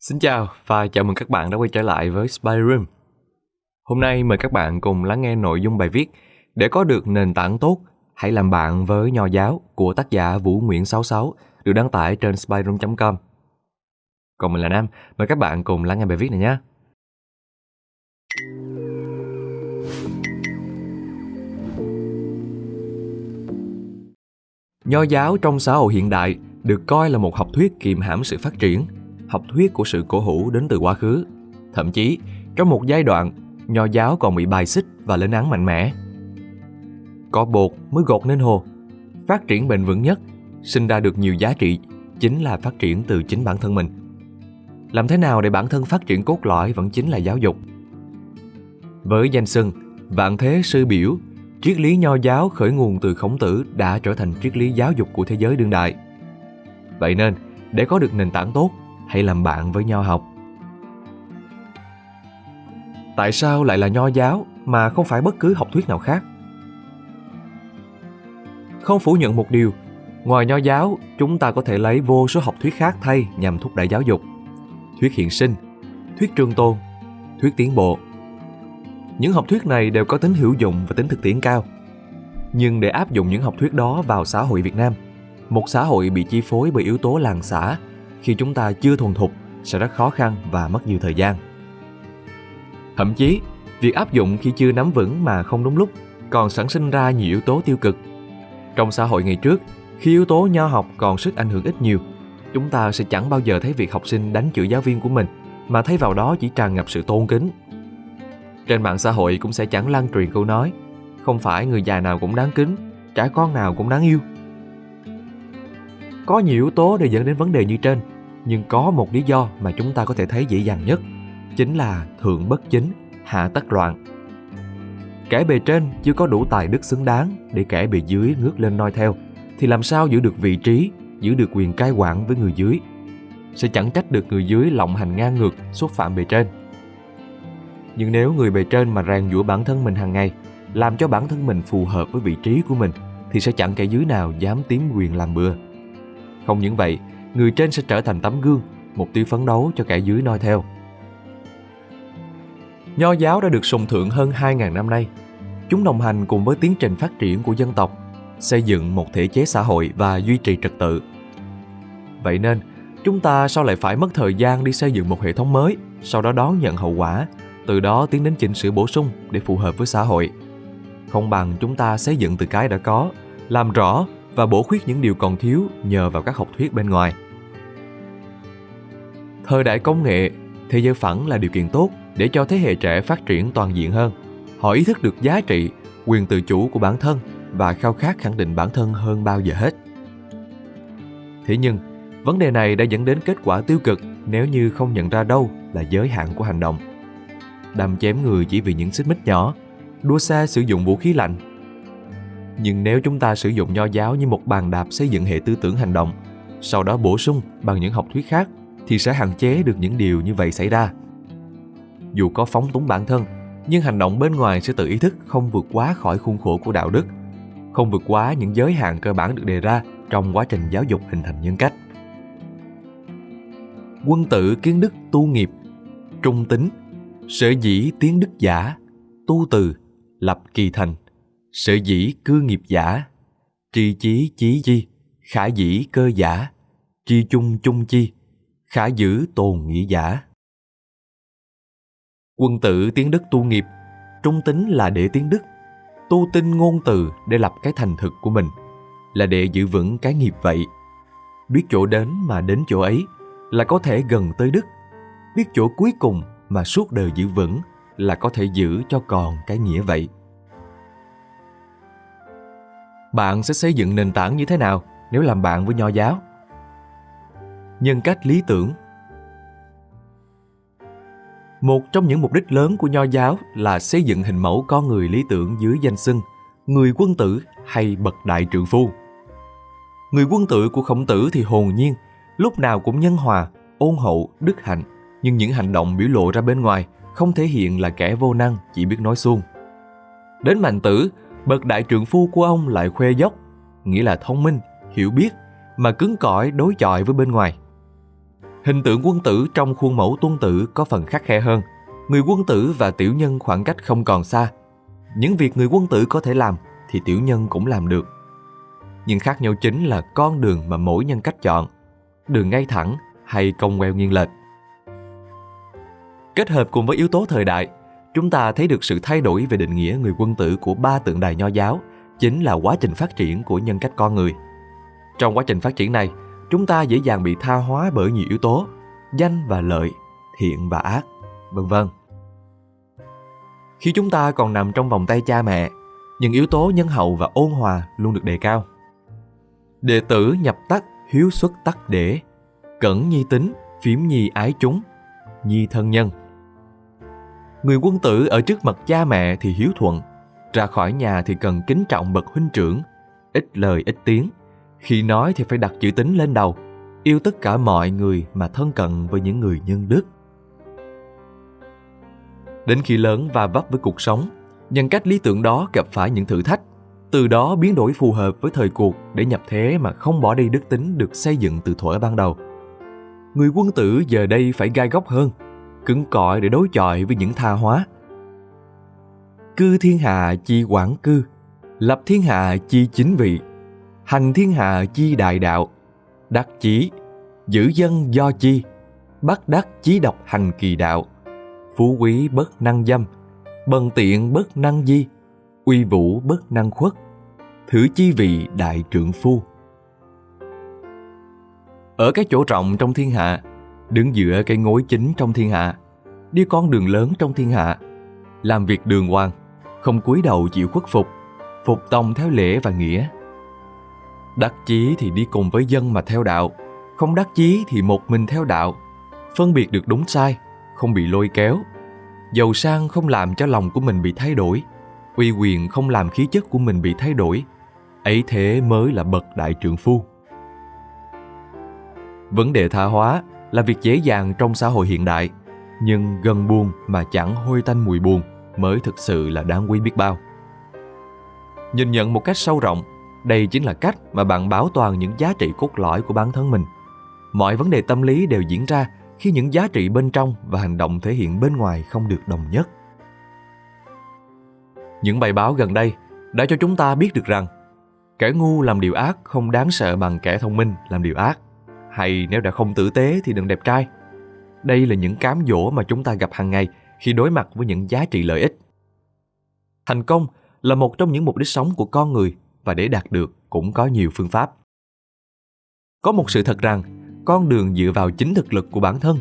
Xin chào và chào mừng các bạn đã quay trở lại với Spy Room. Hôm nay mời các bạn cùng lắng nghe nội dung bài viết Để có được nền tảng tốt, hãy làm bạn với nho giáo của tác giả Vũ Nguyễn 66 được đăng tải trên spyroom.com. Còn mình là Nam, mời các bạn cùng lắng nghe bài viết này nhé. Nho giáo trong xã hội hiện đại được coi là một học thuyết kiềm hãm sự phát triển, học thuyết của sự cổ hủ đến từ quá khứ. Thậm chí, trong một giai đoạn, nho giáo còn bị bài xích và lên án mạnh mẽ. Có bột mới gột nên hồ. Phát triển bền vững nhất, sinh ra được nhiều giá trị, chính là phát triển từ chính bản thân mình. Làm thế nào để bản thân phát triển cốt lõi vẫn chính là giáo dục. Với danh xưng Vạn Thế Sư Biểu triết lý nho giáo khởi nguồn từ khổng tử đã trở thành triết lý giáo dục của thế giới đương đại. Vậy nên, để có được nền tảng tốt, hãy làm bạn với nho học. Tại sao lại là nho giáo mà không phải bất cứ học thuyết nào khác? Không phủ nhận một điều, ngoài nho giáo, chúng ta có thể lấy vô số học thuyết khác thay nhằm thúc đẩy giáo dục. Thuyết hiện sinh, thuyết trường tôn, thuyết tiến bộ, những học thuyết này đều có tính hữu dụng và tính thực tiễn cao. Nhưng để áp dụng những học thuyết đó vào xã hội Việt Nam, một xã hội bị chi phối bởi yếu tố làng xã, khi chúng ta chưa thuần thục sẽ rất khó khăn và mất nhiều thời gian. Thậm chí, việc áp dụng khi chưa nắm vững mà không đúng lúc còn sản sinh ra nhiều yếu tố tiêu cực. Trong xã hội ngày trước, khi yếu tố nho học còn sức ảnh hưởng ít nhiều, chúng ta sẽ chẳng bao giờ thấy việc học sinh đánh chửi giáo viên của mình, mà thấy vào đó chỉ tràn ngập sự tôn kính trên mạng xã hội cũng sẽ chẳng lan truyền câu nói Không phải người già nào cũng đáng kính Trẻ con nào cũng đáng yêu có nhiều yếu tố để dẫn đến vấn đề như trên Nhưng có một lý do mà chúng ta có thể thấy dễ dàng nhất Chính là thượng bất chính, hạ tất loạn. Kẻ bề trên chưa có đủ tài đức xứng đáng Để kẻ bề dưới ngước lên noi theo Thì làm sao giữ được vị trí Giữ được quyền cai quản với người dưới? Sẽ chẳng trách được người dưới lộng hành ngang ngược Xúc phạm bề trên. Nhưng nếu người bề trên mà rèn giũa bản thân mình hàng ngày, làm cho bản thân mình phù hợp với vị trí của mình, thì sẽ chẳng kẻ dưới nào dám tím quyền làm bừa. Không những vậy, người trên sẽ trở thành tấm gương, mục tiêu phấn đấu cho kẻ dưới noi theo. Nho giáo đã được sùng thượng hơn 2.000 năm nay. Chúng đồng hành cùng với tiến trình phát triển của dân tộc, xây dựng một thể chế xã hội và duy trì trật tự. Vậy nên, chúng ta sao lại phải mất thời gian đi xây dựng một hệ thống mới, sau đó đón nhận hậu quả từ đó tiến đến chỉnh sửa bổ sung để phù hợp với xã hội. Không bằng chúng ta xây dựng từ cái đã có, làm rõ và bổ khuyết những điều còn thiếu nhờ vào các học thuyết bên ngoài. Thời đại công nghệ, thế giới phẳng là điều kiện tốt để cho thế hệ trẻ phát triển toàn diện hơn. Họ ý thức được giá trị, quyền tự chủ của bản thân và khao khát khẳng định bản thân hơn bao giờ hết. Thế nhưng, vấn đề này đã dẫn đến kết quả tiêu cực nếu như không nhận ra đâu là giới hạn của hành động đâm chém người chỉ vì những xích mích nhỏ, đua xe sử dụng vũ khí lạnh. Nhưng nếu chúng ta sử dụng nho giáo như một bàn đạp xây dựng hệ tư tưởng hành động, sau đó bổ sung bằng những học thuyết khác thì sẽ hạn chế được những điều như vậy xảy ra. Dù có phóng túng bản thân, nhưng hành động bên ngoài sẽ tự ý thức không vượt quá khỏi khuôn khổ của đạo đức, không vượt quá những giới hạn cơ bản được đề ra trong quá trình giáo dục hình thành nhân cách. Quân tử kiến đức tu nghiệp, trung tính Sở dĩ tiến đức giả, tu từ, lập kỳ thành. Sở dĩ cư nghiệp giả, tri chí chí chi, khả dĩ cơ giả, chi chung chung chi, khả giữ tồn nghĩa giả. Quân tử tiến đức tu nghiệp, trung tính là để tiến đức, tu tinh ngôn từ để lập cái thành thực của mình, là để giữ vững cái nghiệp vậy. Biết chỗ đến mà đến chỗ ấy là có thể gần tới đức, biết chỗ cuối cùng mà suốt đời giữ vững là có thể giữ cho còn cái nghĩa vậy bạn sẽ xây dựng nền tảng như thế nào nếu làm bạn với nho giáo? Nhân cách lý tưởng. Một trong những mục đích lớn của nho giáo là xây dựng hình mẫu con người lý tưởng dưới danh xưng người quân tử hay bậc đại trượng phu. Người quân tử của khổng tử thì hồn nhiên lúc nào cũng nhân hòa ôn hậu đức hạnh. Nhưng những hành động biểu lộ ra bên ngoài không thể hiện là kẻ vô năng chỉ biết nói suông. Đến mạnh tử, bậc đại trượng phu của ông lại khoe dốc, nghĩa là thông minh, hiểu biết, mà cứng cỏi đối chọi với bên ngoài. Hình tượng quân tử trong khuôn mẫu tuân tử có phần khắc khe hơn. Người quân tử và tiểu nhân khoảng cách không còn xa. Những việc người quân tử có thể làm thì tiểu nhân cũng làm được. Nhưng khác nhau chính là con đường mà mỗi nhân cách chọn. Đường ngay thẳng hay cong queo nghiêng lệch. Kết hợp cùng với yếu tố thời đại, chúng ta thấy được sự thay đổi về định nghĩa người quân tử của ba tượng đài nho giáo chính là quá trình phát triển của nhân cách con người. Trong quá trình phát triển này, chúng ta dễ dàng bị tha hóa bởi nhiều yếu tố, danh và lợi, thiện và ác, vân vân. Khi chúng ta còn nằm trong vòng tay cha mẹ, những yếu tố nhân hậu và ôn hòa luôn được đề cao. Đệ tử nhập tắc hiếu xuất tắc để, cẩn nhi tính, phím nhi ái chúng, nhi thân nhân. Người quân tử ở trước mặt cha mẹ thì hiếu thuận, ra khỏi nhà thì cần kính trọng bậc huynh trưởng, ít lời ít tiếng. Khi nói thì phải đặt chữ tính lên đầu, yêu tất cả mọi người mà thân cận với những người nhân đức. Đến khi lớn và vấp với cuộc sống, nhân cách lý tưởng đó gặp phải những thử thách, từ đó biến đổi phù hợp với thời cuộc để nhập thế mà không bỏ đi đức tính được xây dựng từ thuở ban đầu. Người quân tử giờ đây phải gai góc hơn, cứng cỏi để đối chọi với những tha hóa. Cư thiên hạ chi quản cư, lập thiên hạ chi chính vị, hành thiên hạ chi đại đạo, đắc chí, giữ dân do chi, bắt đắc chí độc hành kỳ đạo, phú quý bất năng dâm, bần tiện bất năng di, uy vũ bất năng khuất, thử chi vị đại trượng phu. Ở cái chỗ rộng trong thiên hạ, đứng giữa cái ngối chính trong thiên hạ, đi con đường lớn trong thiên hạ, làm việc đường hoàng, không cúi đầu chịu khuất phục, phục tòng theo lễ và nghĩa. Đắc chí thì đi cùng với dân mà theo đạo, không đắc chí thì một mình theo đạo, phân biệt được đúng sai, không bị lôi kéo. Giàu sang không làm cho lòng của mình bị thay đổi, uy quyền không làm khí chất của mình bị thay đổi. Ấy thế mới là bậc đại trượng phu. Vấn đề tha hóa là việc dễ dàng trong xã hội hiện đại, nhưng gần buồn mà chẳng hôi tanh mùi buồn mới thực sự là đáng quý biết bao. Nhìn nhận một cách sâu rộng, đây chính là cách mà bạn bảo toàn những giá trị cốt lõi của bản thân mình. Mọi vấn đề tâm lý đều diễn ra khi những giá trị bên trong và hành động thể hiện bên ngoài không được đồng nhất. Những bài báo gần đây đã cho chúng ta biết được rằng kẻ ngu làm điều ác không đáng sợ bằng kẻ thông minh làm điều ác hay nếu đã không tử tế thì đừng đẹp trai. Đây là những cám dỗ mà chúng ta gặp hàng ngày khi đối mặt với những giá trị lợi ích. Thành công là một trong những mục đích sống của con người và để đạt được cũng có nhiều phương pháp. Có một sự thật rằng, con đường dựa vào chính thực lực của bản thân,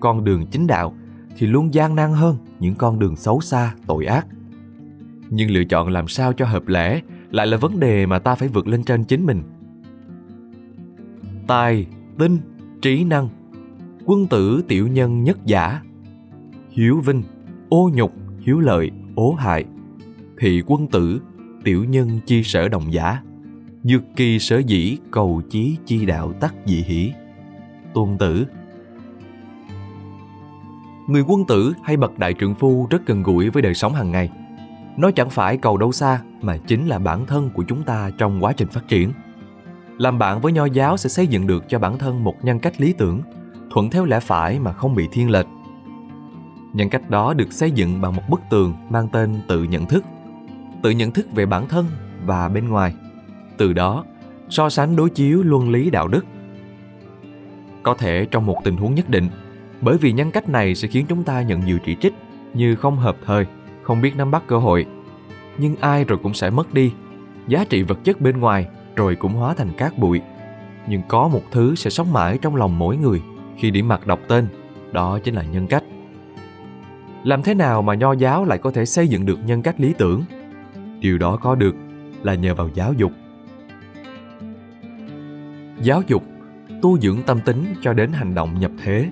con đường chính đạo thì luôn gian nan hơn những con đường xấu xa, tội ác. Nhưng lựa chọn làm sao cho hợp lẽ lại là vấn đề mà ta phải vượt lên trên chính mình. Tài, tinh, trí năng, quân tử tiểu nhân nhất giả, hiếu vinh, ô nhục, hiếu lợi, ố hại, thị quân tử, tiểu nhân chi sở đồng giả, dược kỳ sở dĩ cầu chí chi đạo tắc dị hỷ. Tôn tử Người quân tử hay bậc đại trượng phu rất gần gũi với đời sống hàng ngày. Nó chẳng phải cầu đâu xa mà chính là bản thân của chúng ta trong quá trình phát triển. Làm bạn với nho giáo sẽ xây dựng được cho bản thân một nhân cách lý tưởng, thuận theo lẽ phải mà không bị thiên lệch. Nhân cách đó được xây dựng bằng một bức tường mang tên tự nhận thức. Tự nhận thức về bản thân và bên ngoài. Từ đó, so sánh đối chiếu luân lý đạo đức. Có thể trong một tình huống nhất định, bởi vì nhân cách này sẽ khiến chúng ta nhận nhiều chỉ trích như không hợp thời, không biết nắm bắt cơ hội. Nhưng ai rồi cũng sẽ mất đi. Giá trị vật chất bên ngoài rồi cũng hóa thành cát bụi. Nhưng có một thứ sẽ sống mãi trong lòng mỗi người khi điểm mặt đọc tên, đó chính là nhân cách. Làm thế nào mà nho giáo lại có thể xây dựng được nhân cách lý tưởng? Điều đó có được là nhờ vào giáo dục. Giáo dục tu dưỡng tâm tính cho đến hành động nhập thế.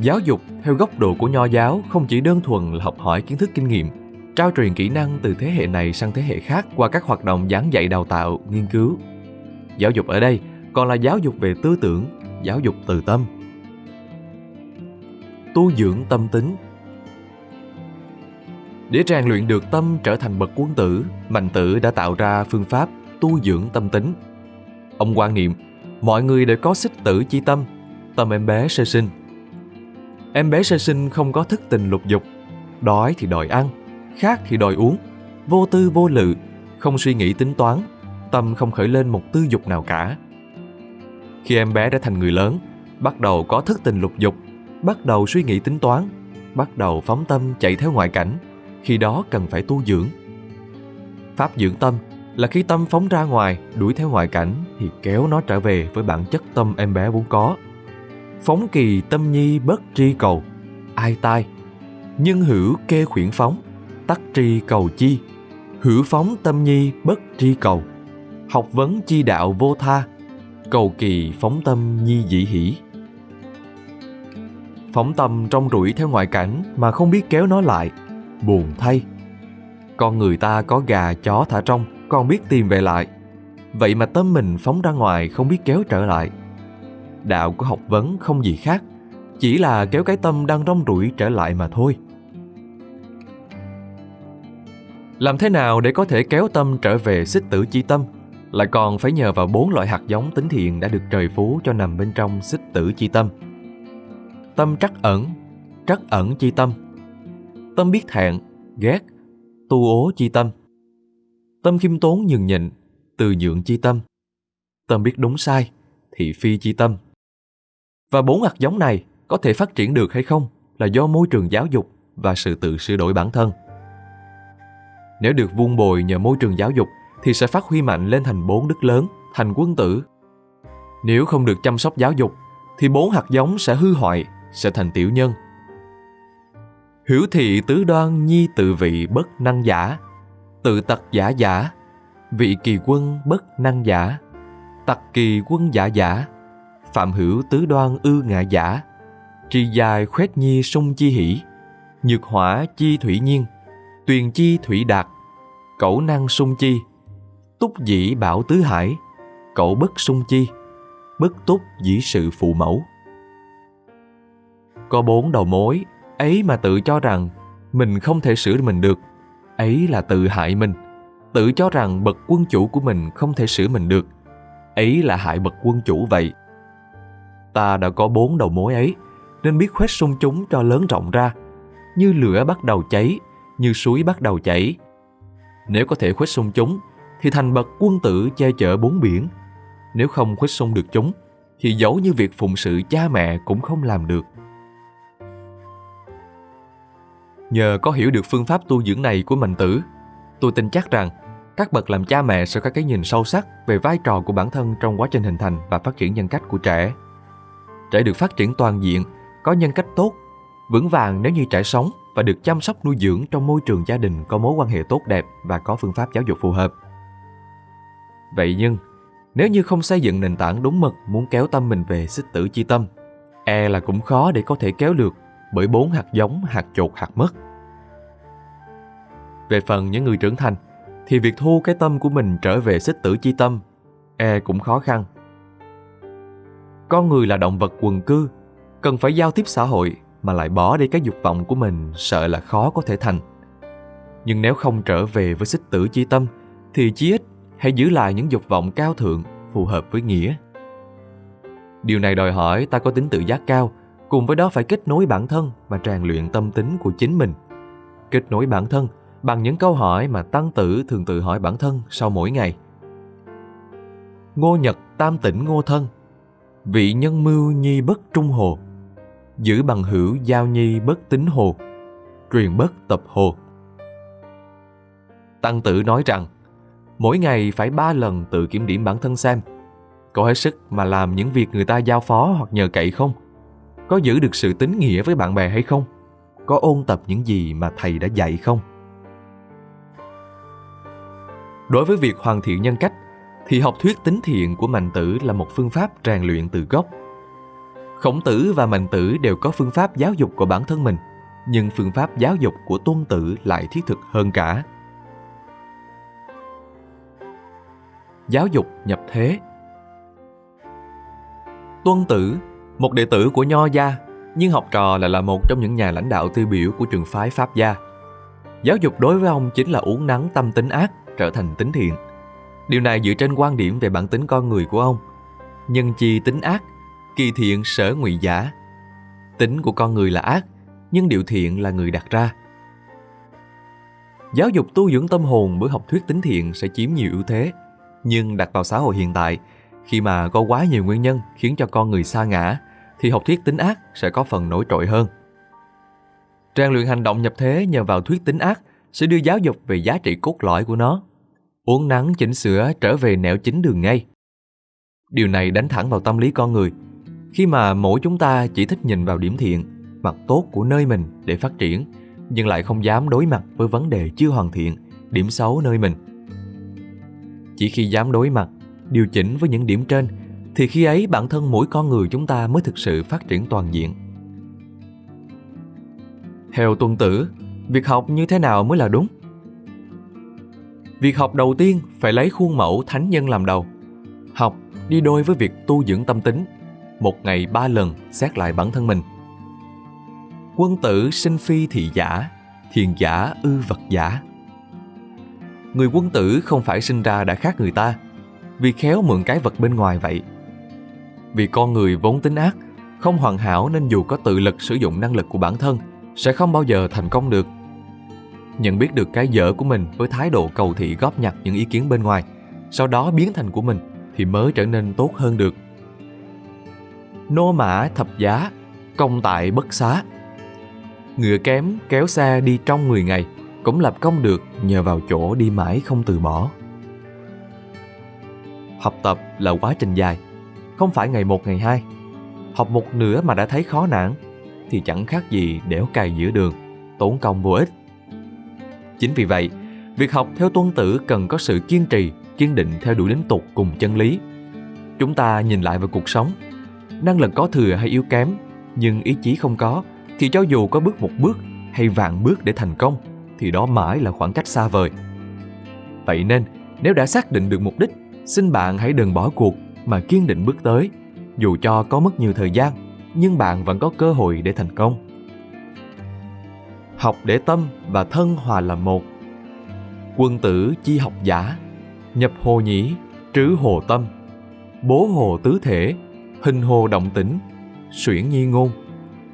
Giáo dục theo góc độ của nho giáo không chỉ đơn thuần là học hỏi kiến thức kinh nghiệm, trao truyền kỹ năng từ thế hệ này sang thế hệ khác qua các hoạt động giảng dạy đào tạo, nghiên cứu. Giáo dục ở đây còn là giáo dục về tư tưởng, giáo dục từ tâm. Tu dưỡng tâm tính Để rèn luyện được tâm trở thành bậc quân tử, Mạnh Tử đã tạo ra phương pháp tu dưỡng tâm tính. Ông quan niệm, Mọi người đều có xích tử chi tâm, tâm em bé sơ sinh. Em bé sơ sinh không có thức tình lục dục, đói thì đòi ăn, khát thì đòi uống, vô tư vô lự, không suy nghĩ tính toán, tâm không khởi lên một tư dục nào cả. Khi em bé đã thành người lớn, bắt đầu có thức tình lục dục, bắt đầu suy nghĩ tính toán, bắt đầu phóng tâm chạy theo ngoại cảnh, khi đó cần phải tu dưỡng. Pháp dưỡng tâm là khi tâm phóng ra ngoài, đuổi theo ngoại cảnh thì kéo nó trở về với bản chất tâm em bé vốn có. Phóng kỳ tâm nhi bất tri cầu, ai tai. Nhân hữu kê khuyển phóng, tắc tri cầu chi. Hữu phóng tâm nhi bất tri cầu. Học vấn chi đạo vô tha, cầu kỳ phóng tâm nhi dĩ hỷ. Phóng tâm trong rủi theo ngoại cảnh mà không biết kéo nó lại, buồn thay. Con người ta có gà chó thả trong, còn biết tìm về lại. Vậy mà tâm mình phóng ra ngoài không biết kéo trở lại. Đạo của học vấn không gì khác, chỉ là kéo cái tâm đang rong rủi trở lại mà thôi. Làm thế nào để có thể kéo tâm trở về xích tử chi tâm? Lại còn phải nhờ vào bốn loại hạt giống tính thiện đã được trời phú cho nằm bên trong xích tử chi tâm. Tâm trắc ẩn, trắc ẩn chi tâm. Tâm biết thẹn, ghét, tu ố chi tâm. Tâm khiêm tốn nhường nhịn, từ nhượng chi tâm. Tâm biết đúng sai, thị phi chi tâm. Và bốn hạt giống này có thể phát triển được hay không là do môi trường giáo dục và sự tự sửa đổi bản thân. Nếu được vuông bồi nhờ môi trường giáo dục thì sẽ phát huy mạnh lên thành bốn đức lớn, thành quân tử. Nếu không được chăm sóc giáo dục thì bốn hạt giống sẽ hư hoại, sẽ thành tiểu nhân. Hiểu thị tứ đoan nhi tự vị bất năng giả, tự tật giả giả, vị kỳ quân bất năng giả, tặc kỳ quân giả giả, phạm hữu tứ đoan ư ngạ giả, tri dài khuét nhi sung chi hỷ, nhược hỏa chi thủy nhiên, tuyền chi thủy đạt, cẩu năng sung chi, túc dĩ bảo tứ hải, cẩu bất sung chi, bất túc dĩ sự phụ mẫu. Có bốn đầu mối, ấy mà tự cho rằng mình không thể sửa mình được, ấy là tự hại mình. Tự cho rằng bậc quân chủ của mình không thể sửa mình được, ấy là hại bậc quân chủ vậy. Ta đã có bốn đầu mối ấy, nên biết khuếch sung chúng cho lớn rộng ra, như lửa bắt đầu cháy, như suối bắt đầu chảy. Nếu có thể khuếch sung chúng, thì thành bậc quân tử che chở bốn biển. Nếu không khuếch sung được chúng, thì dẫu như việc phụng sự cha mẹ cũng không làm được. Nhờ có hiểu được phương pháp tu dưỡng này của mình tử, tôi tin chắc rằng các bậc làm cha mẹ sẽ có cái nhìn sâu sắc về vai trò của bản thân trong quá trình hình thành và phát triển nhân cách của trẻ. Trẻ được phát triển toàn diện, có nhân cách tốt, vững vàng nếu như trẻ sống và được chăm sóc nuôi dưỡng trong môi trường gia đình có mối quan hệ tốt đẹp và có phương pháp giáo dục phù hợp. Vậy nhưng, nếu như không xây dựng nền tảng đúng mực muốn kéo tâm mình về xích tử chi tâm, e là cũng khó để có thể kéo được bởi bốn hạt giống, hạt chột, hạt mất. Về phần những người trưởng thành, thì việc thu cái tâm của mình trở về xích tử chi tâm, e cũng khó khăn. Con người là động vật quần cư, cần phải giao tiếp xã hội mà lại bỏ đi cái dục vọng của mình sợ là khó có thể thành. Nhưng nếu không trở về với xích tử chi tâm, thì chí ít hãy giữ lại những dục vọng cao thượng phù hợp với nghĩa. Điều này đòi hỏi ta có tính tự giác cao, cùng với đó phải kết nối bản thân và rèn luyện tâm tính của chính mình. Kết nối bản thân bằng những câu hỏi mà tăng tử thường tự hỏi bản thân sau mỗi ngày. Ngô Nhật tam tỉnh ngô thân, vị nhân mưu nhi bất trung hồ, giữ bằng hữu giao nhi bất tính hồ, truyền bất tập hồ. Tăng tử nói rằng, mỗi ngày phải ba lần tự kiểm điểm bản thân xem, có hết sức mà làm những việc người ta giao phó hoặc nhờ cậy không? Có giữ được sự tín nghĩa với bạn bè hay không? Có ôn tập những gì mà thầy đã dạy không? Đối với việc hoàn thiện nhân cách, thì học thuyết tính thiện của Mạnh Tử là một phương pháp rèn luyện từ gốc. Khổng Tử và Mạnh Tử đều có phương pháp giáo dục của bản thân mình, nhưng phương pháp giáo dục của Tuân Tử lại thiết thực hơn cả. Giáo dục nhập thế Tuân Tử, một đệ tử của Nho gia, nhưng học trò lại là một trong những nhà lãnh đạo tiêu biểu của trường phái Pháp gia. Giáo dục đối với ông chính là uống nắng tâm tính ác trở thành tính thiện. Điều này dựa trên quan điểm về bản tính con người của ông. nhân chi tính ác, kỳ thiện sở ngụy giả. Tính của con người là ác, nhưng điều thiện là người đặt ra. Giáo dục tu dưỡng tâm hồn bởi học thuyết tính thiện sẽ chiếm nhiều ưu thế, nhưng đặt vào xã hội hiện tại, khi mà có quá nhiều nguyên nhân khiến cho con người sa ngã, thì học thuyết tính ác sẽ có phần nổi trội hơn. Rèn luyện hành động nhập thế nhờ vào thuyết tính ác sẽ đưa giáo dục về giá trị cốt lõi của nó. Uống nắng chỉnh sửa trở về nẻo chính đường ngay. Điều này đánh thẳng vào tâm lý con người. Khi mà mỗi chúng ta chỉ thích nhìn vào điểm thiện, mặt tốt của nơi mình để phát triển, nhưng lại không dám đối mặt với vấn đề chưa hoàn thiện, điểm xấu nơi mình. Chỉ khi dám đối mặt, điều chỉnh với những điểm trên, thì khi ấy bản thân mỗi con người chúng ta mới thực sự phát triển toàn diện. Theo tuân tử, việc học như thế nào mới là đúng? Việc học đầu tiên phải lấy khuôn mẫu thánh nhân làm đầu. Học đi đôi với việc tu dưỡng tâm tính, một ngày ba lần xét lại bản thân mình. Quân tử sinh phi thị giả, thiền giả ư vật giả. Người quân tử không phải sinh ra đã khác người ta, vì khéo mượn cái vật bên ngoài vậy. Vì con người vốn tính ác, không hoàn hảo nên dù có tự lực sử dụng năng lực của bản thân, sẽ không bao giờ thành công được. Nhận biết được cái dở của mình với thái độ cầu thị góp nhặt những ý kiến bên ngoài, sau đó biến thành của mình thì mới trở nên tốt hơn được. Nô mã thập giá, công tại bất xá. Ngựa kém kéo xe đi trong 10 ngày cũng lập công được nhờ vào chỗ đi mãi không từ bỏ. Học tập là quá trình dài, không phải ngày một ngày hai. Học một nửa mà đã thấy khó nản thì chẳng khác gì đẽo cày giữa đường, tốn công vô ích. Chính vì vậy, việc học theo tuân tử cần có sự kiên trì, kiên định theo đuổi đến tục cùng chân lý. Chúng ta nhìn lại vào cuộc sống, năng lực có thừa hay yếu kém, nhưng ý chí không có, thì cho dù có bước một bước hay vạn bước để thành công, thì đó mãi là khoảng cách xa vời. Vậy nên, nếu đã xác định được mục đích, xin bạn hãy đừng bỏ cuộc mà kiên định bước tới, dù cho có mất nhiều thời gian, nhưng bạn vẫn có cơ hội để thành công. Học để tâm và thân hòa làm một. Quân tử chi học giả, nhập hồ nhĩ, trứ hồ tâm, bố hồ tứ thể, hình hồ động tĩnh, suyễn nhi ngôn,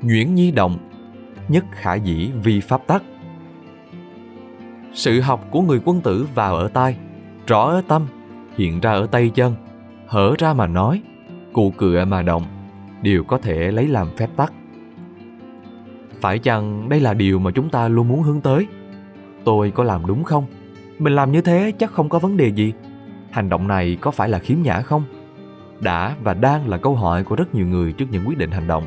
nhuyễn nhi động, nhất khả dĩ vi pháp tắc. Sự học của người quân tử vào ở tai, rõ ở tâm, hiện ra ở tay chân, hở ra mà nói, cụ cựa mà động, đều có thể lấy làm phép tắc. Phải chăng đây là điều mà chúng ta luôn muốn hướng tới? Tôi có làm đúng không? Mình làm như thế chắc không có vấn đề gì. Hành động này có phải là khiếm nhã không? Đã và đang là câu hỏi của rất nhiều người trước những quyết định hành động.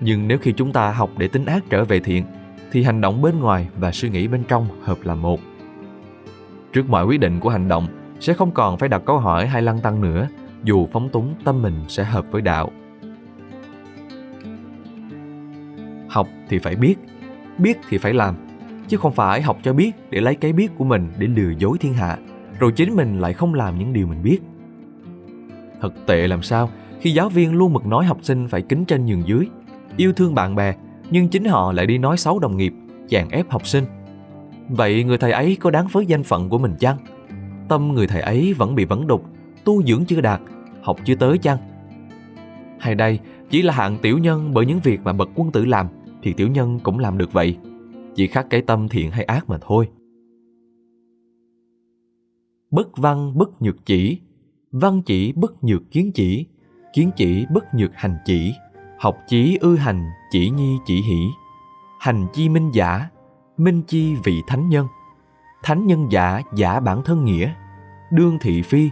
Nhưng nếu khi chúng ta học để tính ác trở về thiện, thì hành động bên ngoài và suy nghĩ bên trong hợp làm một. Trước mọi quyết định của hành động, sẽ không còn phải đặt câu hỏi hay lăng tăng nữa, dù phóng túng tâm mình sẽ hợp với đạo. Học thì phải biết, biết thì phải làm, chứ không phải học cho biết để lấy cái biết của mình để lừa dối thiên hạ, rồi chính mình lại không làm những điều mình biết. Thật tệ làm sao khi giáo viên luôn mực nói học sinh phải kính trên nhường dưới, yêu thương bạn bè, nhưng chính họ lại đi nói xấu đồng nghiệp, chèn ép học sinh. Vậy người thầy ấy có đáng với danh phận của mình chăng? Tâm người thầy ấy vẫn bị vấn đục, tu dưỡng chưa đạt, học chưa tới chăng? Hay đây chỉ là hạng tiểu nhân bởi những việc mà bậc quân tử làm thì tiểu nhân cũng làm được vậy. Chỉ khác cái tâm thiện hay ác mà thôi. Bất văn bất nhược chỉ, văn chỉ bất nhược kiến chỉ, kiến chỉ bất nhược hành chỉ, học chí ư hành chỉ nhi chỉ hỷ, hành chi minh giả, minh chi vị thánh nhân, thánh nhân giả giả bản thân nghĩa, đương thị phi,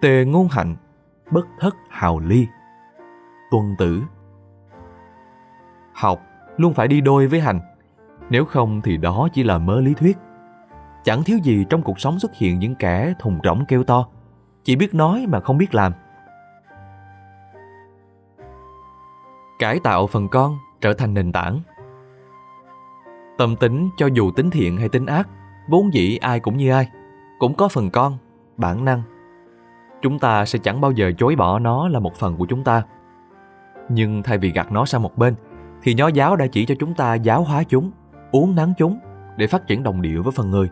tề ngôn hạnh, bất thất hào ly. Tuân tử. Học luôn phải đi đôi với hành, nếu không thì đó chỉ là mớ lý thuyết. Chẳng thiếu gì trong cuộc sống xuất hiện những kẻ thùng rỗng kêu to, chỉ biết nói mà không biết làm. Cải tạo phần con trở thành nền tảng. Tâm tính cho dù tính thiện hay tính ác, vốn dĩ ai cũng như ai, cũng có phần con, bản năng. Chúng ta sẽ chẳng bao giờ chối bỏ nó là một phần của chúng ta. Nhưng thay vì gạt nó sang một bên, thì nho giáo đã chỉ cho chúng ta giáo hóa chúng, uống nắng chúng để phát triển đồng điệu với phần người.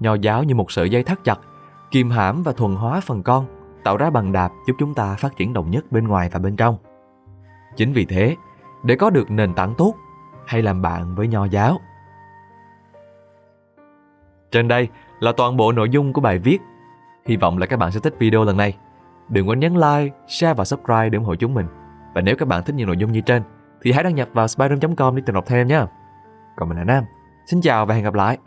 Nho giáo như một sợi dây thắt chặt, kìm hãm và thuần hóa phần con, tạo ra bằng đạp giúp chúng ta phát triển đồng nhất bên ngoài và bên trong. Chính vì thế, để có được nền tảng tốt, hay làm bạn với nho giáo. Trên đây là toàn bộ nội dung của bài viết. Hy vọng là các bạn sẽ thích video lần này. Đừng quên nhấn like, share và subscribe để ủng hộ chúng mình. Và nếu các bạn thích những nội dung như trên, thì hãy đăng nhập vào spider.com để tìm đọc thêm nhé. Còn mình là Nam. Xin chào và hẹn gặp lại.